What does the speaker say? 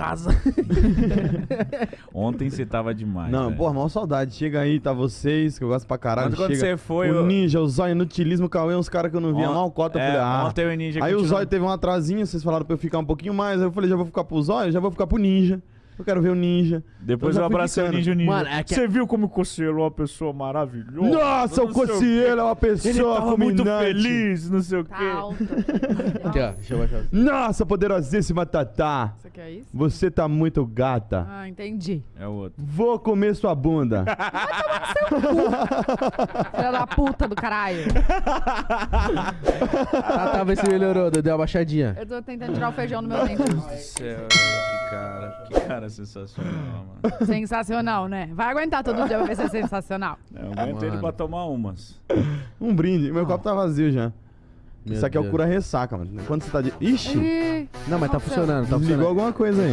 casa. Ontem você tava demais. Não, velho. porra, maior saudade. Chega aí, tá vocês, que eu gosto pra caralho. Quando, você foi. o eu- Ninja, o Zóio, Inutilismo, o Cauê, uns caras que eu não via On- mal cota. É, falei, ah. Ontem o Ninja Aí o continua- Zóio teve um atrasinho, vocês falaram pra eu ficar um pouquinho mais. Aí eu falei, já vou ficar pro Zóio, já vou ficar pro Ninja. Eu quero ver o Ninja. Depois Eu eu abracei o. Ninja o Ninja. Mano, é que- Você viu como o Cossielo é uma pessoa maravilhosa? Nossa, o Cocielo é uma Ele pessoa tava muito feliz, não sei o quê. Tá. Aqui, ó. Deixa eu baixar. Nossa, poderosíssima Tatá. Você quer isso? Você tá muito gata. Ah, entendi. É o outro. Vou comer sua bunda. Filha da puta do caralho. Ah, tá, vê se melhorou. Deu uma baixadinha. Eu tô tentando tirar o feijão do meu dente. Meu Deus do céu, que cara, que cara sensacional, mano. Sensacional, né? Vai aguentar todo dia pra ver se é sensacional. Eu aguento ele Mano. pra tomar umas. Um brinde. Meu copo tá vazio já. Meu Isso aqui é o Deus. cura ressaca, mano. Quando você tá de. Ixi! Ih, Não, mas tá aconteceu? funcionando, tá Desligou funcionando. alguma coisa aí.